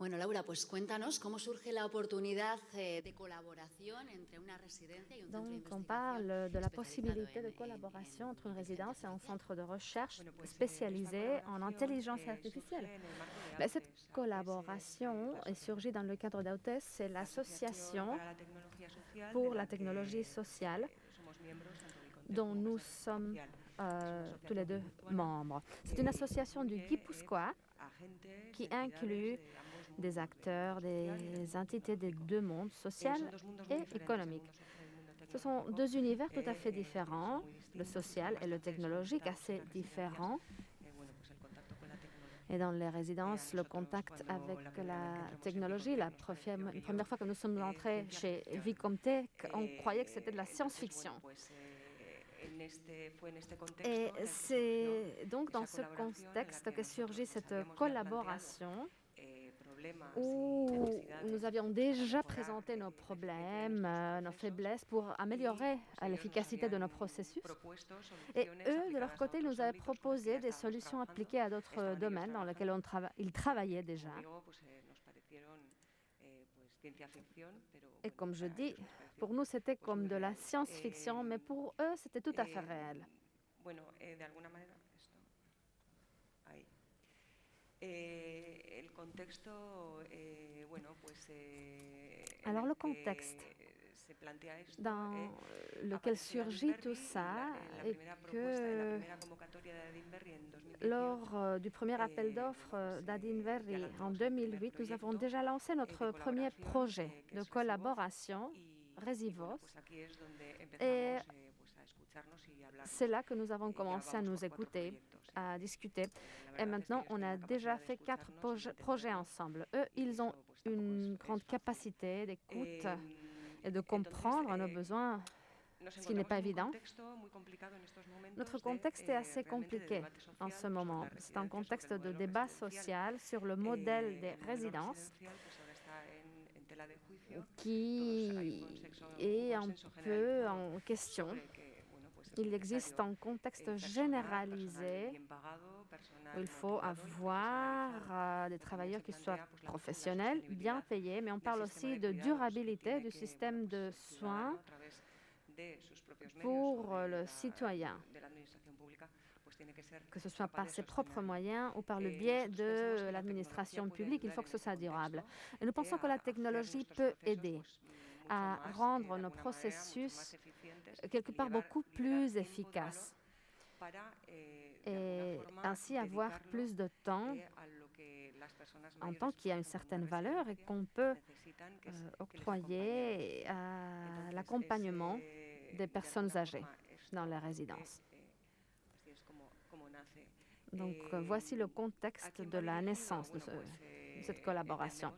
Bueno, Laura, pues cuéntanos cómo surge la oportunidad eh, de colaboración entre una residencia y un centro de Donc, on investigación parle de la possibilité de collaboration en entre une résidence et un artificial. centre de recherche eh, spécialisé en intelligence artificielle. cette collaboration eh, est surgie dans le cadre d'AUTES, c'est l'association pour la technologie sociale dont nous sommes euh, tous les deux membres. C'est une association du Guipuscoa qui inclut des acteurs, des entités des deux mondes, social et économique. Ce sont deux univers tout à fait différents, le social et le technologique assez différents. Et dans les résidences, le contact avec la technologie, la première, fois que nous sommes entrés chez. Vicomtech, on croyait que c'était de la science-fiction. Et c'est donc dans ce contexte que surgit cette collaboration où y necesidades nous avions déjà présenté nos problèmes, euh, nos faiblesses pour améliorer l'efficacité de nos processus. Et eux, de leur côté, nous avaient proposé des solutions appliquées à d'autres domaines dans lesquels on trava- ils travaillaient déjà. Eh, eh, Et comme je dis, pour nous, c'était comme de la science-fiction, Eh, mais pour eux, c'était tout à fait réel. Alors, el le que contexte se plantea esto, dans eh, lequel surgit tout ça la que primera convocatoria de Adinberri en 2018, lors euh, du premier appel Eh, d'offres euh, eh, ya en lanzamos el 2008, primer nous avons déjà lancé eh, notre premier projet eh, de collaboration, Resivos. Et eh. C'est là que nous avons Eh, commencé à nous écouter, eh. À discuter. Et maintenant, on a déjà fait quatre proje- projets ensemble. Eux, ils ont une grande capacité d'écoute Eh, et de comprendre nos eh, besoins. ce qui n'est pas évident. Notre contexte eh, est assez realmente de compliqué en ce moment. C'est un contexte de débat social sur le Eh, modèle el des résidences qui est un peu en question. sobre que, bueno, pues es Il existe un contexte généralisé où il faut avoir euh, des travailleurs qui soient professionnels, bien payés, mais on parle aussi de durabilité du système de soins pour le citoyen, que ce soit par ses propres moyens ou par le biais de la l'administration publique, il faut que ce soit durable. Et nous pensons que la technologie peut aider à rendre nos processus eficientes, quelque part beaucoup plus efficaces et ainsi avoir plus de temps un temps qui a une certaine valeur et qu'on peut euh, octroyer à l'accompagnement des de personnes âgées dans como nace. Donc euh, voici le ¿a contexte de la naissance de, ce- cette collaboration.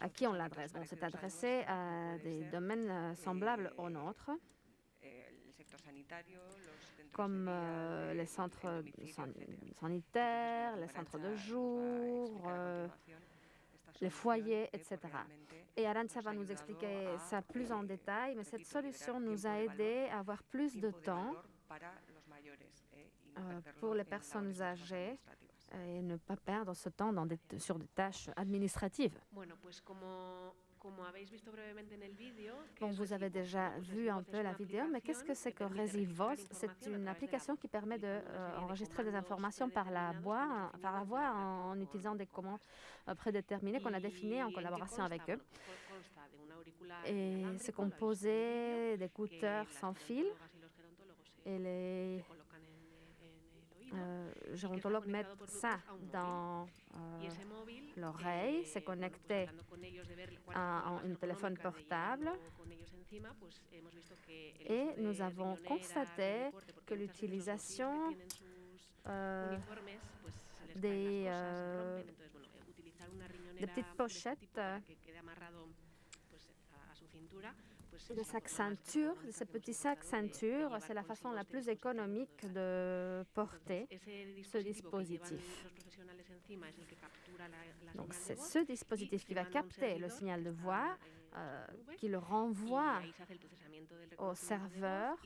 À a qui on l'adresse parecidos al adressé à des domaines euh, semblables aux nôtres, comme euh, les en centres sanitaires, les centres de jour, euh, les foyers, etc. Et Arantxa nos va nous expliquer ça plus en détail, mais cette solution nous a tiempo de aidé valor, à avoir plus de temps euh, pour les personnes âgées. Et ne pas perdre ce temps dans des- sur des tâches administratives. En el vídeo... ¿qué Bon, vous avez déjà vu un peu la vidéo, mais qu'est-ce que c'est que registrar C'est une application qui permet de utilizando una euh, de enregistrer des informations par la voix, par la voix en, con- utilisant des commandes euh, prédéterminées qu'on a définies en ¿Y qué collaboration avec eux. Et c'est en composé d'écouteurs sans fil et les se colocan en, en el oído. euh, y que está gérontologues mettent ça dans euh, l'oreille, c'est bueno, pues connecté hablando con ellos de ver cuál es la à un téléphone portable. Et nous avons constaté que l'utilisation euh, se des, se euh, eh, petites pochettes, de sac ceinture, de ce petit sac ceinture, c'est la façon la plus économique de porter ce dispositif. Donc c'est ce dispositif qui va capter le signal de voix, euh, qui le renvoie au serveur.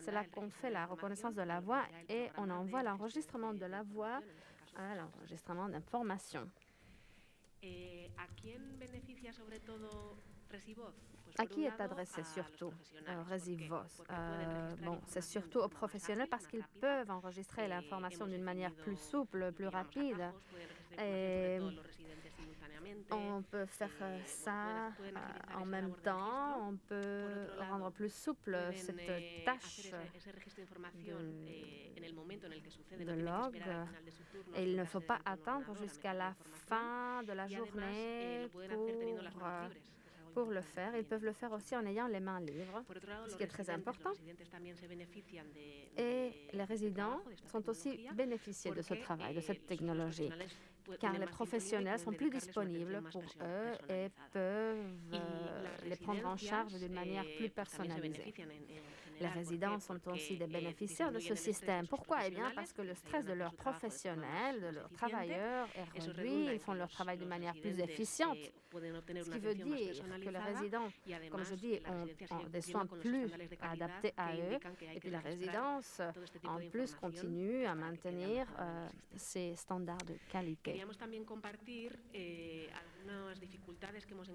C'est là qu'on fait la reconnaissance de la voix et on envoie l'enregistrement de la voix à l'enregistrement d'informations. À qui est adressé surtout? euh, Resivos? Euh, bon, c'est surtout aux professionnels parce qu'ils peuvent enregistrer l'information d'une manière plus souple, plus rapide. Et on peut faire euh, ça en même temps. On peut rendre plus souple cette tâche de, de log. Et il ne faut pas attendre jusqu'à la fin de la journée pour pour le faire. Ils peuvent le faire aussi en ayant les mains libres, ce qui est très important. Et les résidents sont aussi bénéficiés de ce travail, de cette technologie, car les professionnels sont plus disponibles pour eux et peuvent euh, les prendre en charge d'une manière plus personnalisée. Les résidents sont aussi des bénéficiaires de ce système. Pourquoi? Eh bien, parce que le stress de leurs professionnels, de leurs travailleurs est réduit, ils font leur travail de manière plus efficiente, ce qui veut dire que les résidents, comme je dis, ont, des soins plus adaptés à eux, et puis la résidence, en plus, continue à maintenir euh, ces standards de qualité.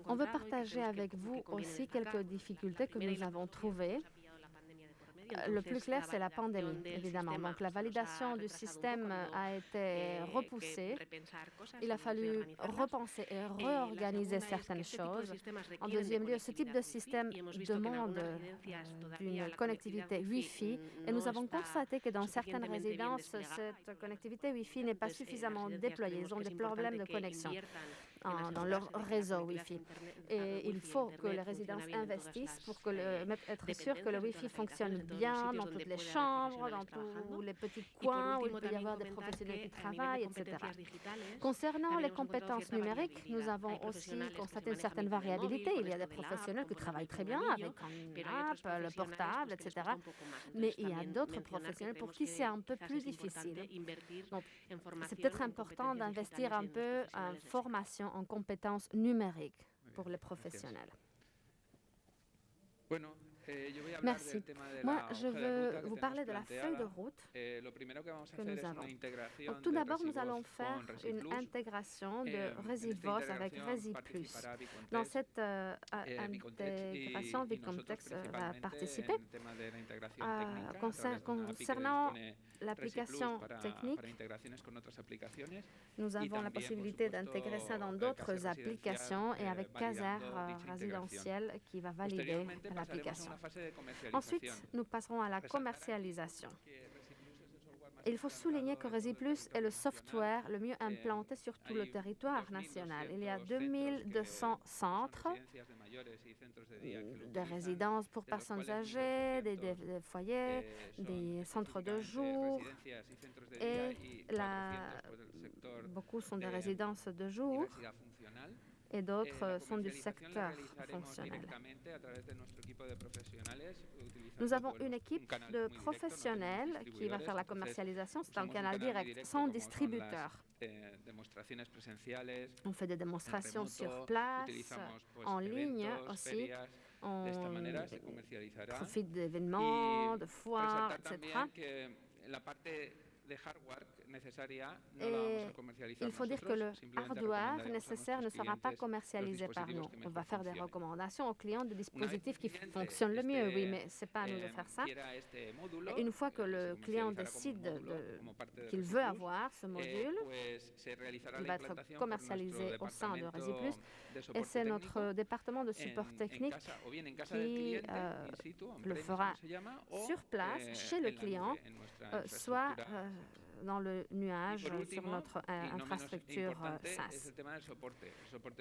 On veut partager avec vous aussi quelques difficultés que nous avons trouvées. Euh, le plus clair, c'est la pandémie, évidemment. Donc, la validation du système a été repoussée. Il a fallu repenser et réorganiser certaines choses. En deuxième lieu, ce type de système demande une connectivité Wi-Fi et nous avons constaté que dans certaines résidences, cette connectivité Wi-Fi n'est pas suffisamment déployée. Ils ont des problèmes de connexion dans leur réseau Wi-Fi. Et il faut que les résidences investissent pour être sûr que le Wi-Fi fonctionne bien dans toutes les chambres, dans tous les petits coins où il peut y avoir des professionnels qui travaillent, etc. Concernant les compétences numériques, nous avons aussi constaté une certaine variabilité. Il y a des professionnels qui travaillent très bien avec un le portable, etc. Mais il y a d'autres professionnels pour qui c'est un peu plus difficile. Donc, c'est peut-être important d'investir un peu en formation, en compétences numériques pour les professionnels. Merci. Moi, je veux vous parler de la feuille de route que nous avons. Tout d'abord, nous allons faire une intégration de ResiVos avec ResiPlus. Dans cette euh, intégration, Vicontex euh, va participer. Concernant l'application technique, nous avons la possibilité d'intégrer ça dans d'autres applications et avec Caser euh, résidentiel qui va valider l'application. Ensuite, nous passerons à la commercialisation. Il faut souligner que ResiPlus est le software le mieux implanté sur tout le territoire national. Il y a 2200 centres de résidences pour personnes âgées, des, foyers, des centres de jour. Et beaucoup sont des résidences de jour et d'autres euh, sont du secteur fonctionnel. Nous avons une équipe de professionnels qui va faire la commercialisation. C'est un canal direct, sans distributeur. On fait des démonstrations sur place, en ligne aussi. On profite d'événements, de foires, etc. Et eh, il faut dire que le hardware nécessaire ne sera pas commercialisé par nous. On va faire des recommandations aux clients de dispositifs qui fonctionnent le mieux, oui, mais ce n'est pas à nous de faire ça. Une fois que le client décide qu'il veut avoir ce module, il va être commercialisé au sein de ResiPlus. Et c'est notre département de support technique qui euh, le fera sur place, chez le client, euh, soit euh, dans le nuage sur notre euh, infrastructure euh, SaaS.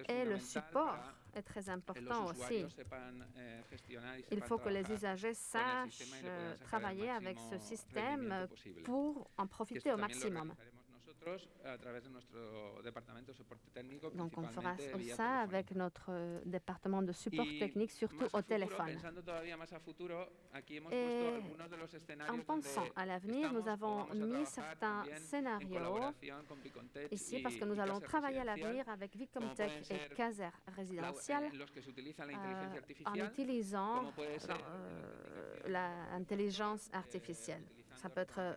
Et le support est très important aussi. Il faut que les usagers sachent travailler avec ce système pour en profiter au maximum. Donc on fera ça avec notre euh, département de support technique, surtout au téléphone. Et en pensant à l'avenir, nous avons mis certains scénarios ici parce que nous allons travailler à l'avenir avec Vicomtech et Caser Résidentiel euh, en utilisant euh, l'intelligence artificielle. Ça peut être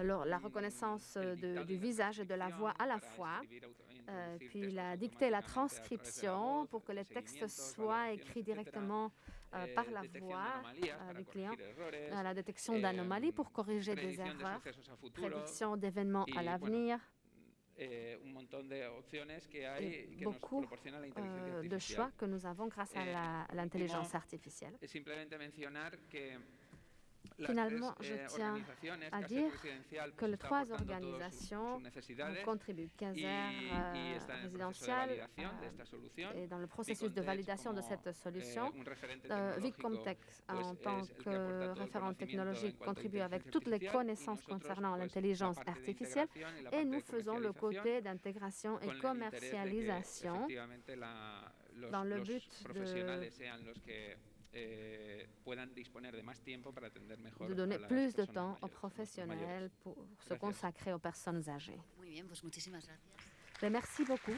y la reconnaissance euh, de- du visage et de la voix à la fois. Euh, puis il a dicté la transcription pour que les textes soient écrits directement euh, par la voix euh, du client, à la détection d'anomalies pour corriger des erreurs, prédiction d'événements à l'avenir, et beaucoup de choix que nous avons grâce à l'intelligence artificielle. Finalement, je eh, tiens à dire que les trois organisations euh, esta solución. est dans le processus de validation de cette solution. eh, referente Euh, pues, en tant que référent technologique, contribue avec toutes les connaissances concernant l'intelligence artificielle et nous faisons le côté d'intégration et commercialisation dans le but de- eh, puedan disponer de más tiempo para atender mejor de a donner las plus de temps aux professionnels mayores. pour se consacrer aux personnes âgées. Muy bien, pues muchísimas gracias. Ben, merci beaucoup.